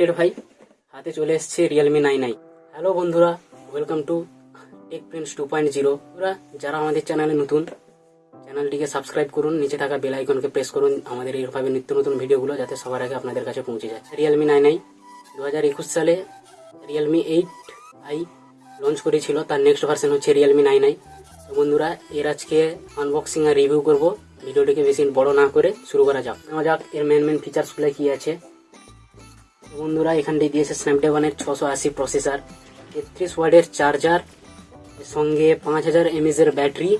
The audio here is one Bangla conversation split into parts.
এক্সাইটেড ভাই, হাতে চলে এসছে রিয়েলমি নাইন আই হ্যালো বন্ধুরা welcome to Tech Prince two point zero বন্ধুরা যারা আমাদের চ্যানেলে নতুন চ্যানেলটিকে সাবস্ক্রাইব করুন, নিচে থাকা বেল আইকনকে প্রেস করুন, আমাদের এইভাবে নিত্য নতুন ভিডিওগুলো যাতে সবার আগে আপনাদের কাছে পৌঁছে যায়। রিয়েলমি নাইন আই দু হাজার একুশ সালে রিয়েলমি এইট আই লঞ্চ করেছিল, তার নেক্সট ভার্সন হচ্ছে রিয়েলমি নাইন আই তো বন্ধুরা, এর আজকে আনবক্সিং আর রিভিউ করব, ভিডিওটিকে বেশি বড় না করে শুরু করা যাক। যাক, এর মেন মেন ফিচার্সগুলো কি আছে। বন্ধুরা এখানটায় দিয়েছে স্ন্যাপড্রাগনের ছশো আশি প্রসেসর তেত্রিশ ওয়ার্ডের চার্জার সঙ্গে পাঁচ হাজার এমএজের ব্যাটারি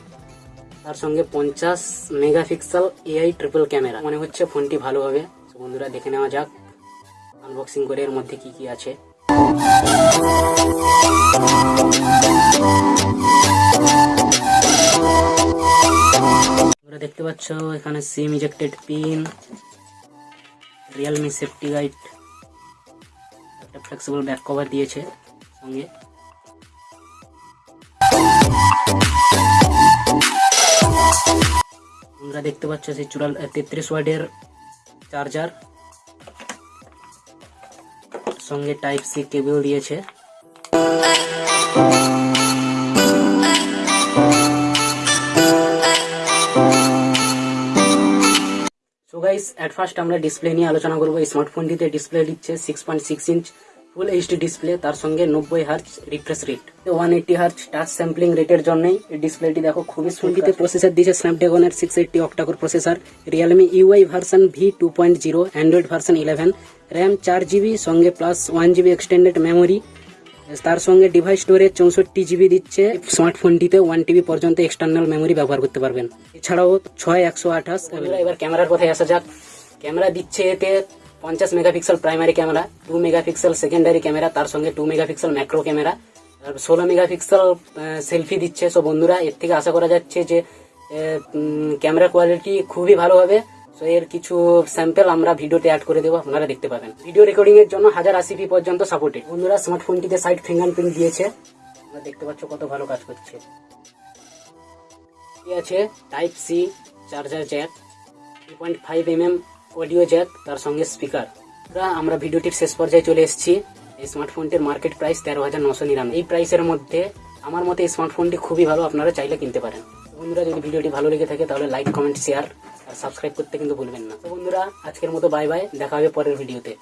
তার সঙ্গে পঞ্চাশ মেগাপিক্সেল এআই ট্রিপল ক্যামেরা মনে হচ্ছে ফোনটি ভালো হবে। বন্ধুরা, দেখে নেওয়া যাক আনবক্সিং করে এর মধ্যে কি কি আছে। দেখতে পাচ্ছ, এখানে SIM ejected pin Realme safety guide flexible back cover দিয়েছে সঙ্গে। তোমরা দেখতে পাচ্ছ সেই চুরাল তেত্রিশ ওয়ার্ডের চার্জার। সঙ্গে টাইপ সি কেবল দিয়েছে। সো গাইস এট ফার্স্ট আমরা ডিসপ্লে নিয়ে আলোচনা করব। এই স্মার্টফোনটিতে ডিসপ্লে দিচ্ছে six point six inch full HD display তার সঙ্গে নব্বই hertz refresh rate one eighty hertz touch sampling রেটের জন্যই এই ডিসপ্লেটি দেখো খুবই ফোনটিতে প্রসেসর দিয়েছে স্ন্যাপড্রাগনের six eighty octacore processor Realme UI version V two point zero Android version eleven RAM চার জিবি সঙ্গে plus one GB extended memory তার সঙ্গে ডিভাইস স্টোরেজ চৌষট্টি জিবি দিচ্ছে স্মার্টফোনটিতে ওয়ান টিবি পর্যন্ত এক্সটার্নাল মেমোরি ব্যবহার করতে পারবেন। এছাড়াও ছয় একশো আঠাশ। এবার ক্যামেরার কথায় আসা যাক। ক্যামেরা দিচ্ছে এতে পঞ্চাশ megapixel primary camera two megapixel secondary camera তার সঙ্গে টু মেগাপিক্সেল ম্যাক্রো ক্যামেরা ষোলো মেগাপিক্সেল সেলফি দিচ্ছে। সো বন্ধুরা, এর থেকে আশা করা যাচ্ছে যে ক্যামেরা কোয়ালিটি খুবই ভালো হবে। সো এর কিছু স্যাম্পেল আমরা ভিডিওতে অ্যাড করে দেবো, আপনারা দেখতে পাবেন। ভিডিও রেকর্ডিং এর জন্য হাজার আশি পি পর্যন্ত সাপোর্টেড বন্ধুরা স্মার্টফোনটিতে সাইড ফিঙ্গারপ্রিন্ট দিয়েছে। তোমরা দেখতে পাচ্ছ কত ভালো কাজ করছে। আছে type C charger jack three point five M M audio jack তার সঙ্গে স্পিকার। আমরা ভিডিওটির শেষ পর্যায়ে চলে এসেছি। এই স্মার্টফোনটির মার্কেট প্রাইস তেরো হাজার নশো নিরানব্বই। এই প্রাইসের মধ্যে, আমার মতে এই স্মার্টফোনটি খুবই ভালো, আপনারা চাইলে কিনতে পারেন। বন্ধুরা, যদি ভিডিওটি ভালো লেগে থাকে, তাহলে লাইক কমেন্ট শেয়ার আর সাবস্ক্রাইব করতে কিন্তু ভুলবেন না। তো বন্ধুরা, আজকের মতো বাই বাই দেখা হবে পরের ভিডিওতে